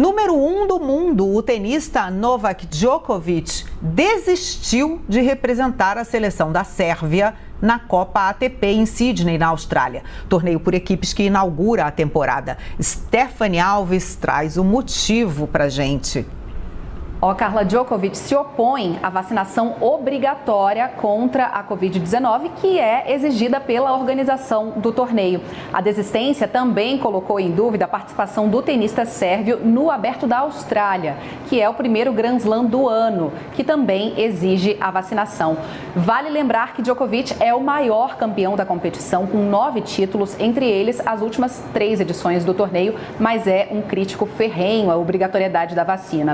Número 1 um do mundo, o tenista Novak Djokovic desistiu de representar a seleção da Sérvia na Copa ATP em Sydney, na Austrália. Torneio por equipes que inaugura a temporada. Stephanie Alves traz o motivo pra gente. Ó, Carla Djokovic se opõe à vacinação obrigatória contra a Covid-19, que é exigida pela organização do torneio. A desistência também colocou em dúvida a participação do tenista sérvio no Aberto da Austrália, que é o primeiro Grand Slam do ano, que também exige a vacinação. Vale lembrar que Djokovic é o maior campeão da competição, com nove títulos, entre eles as últimas três edições do torneio, mas é um crítico ferrenho à obrigatoriedade da vacina.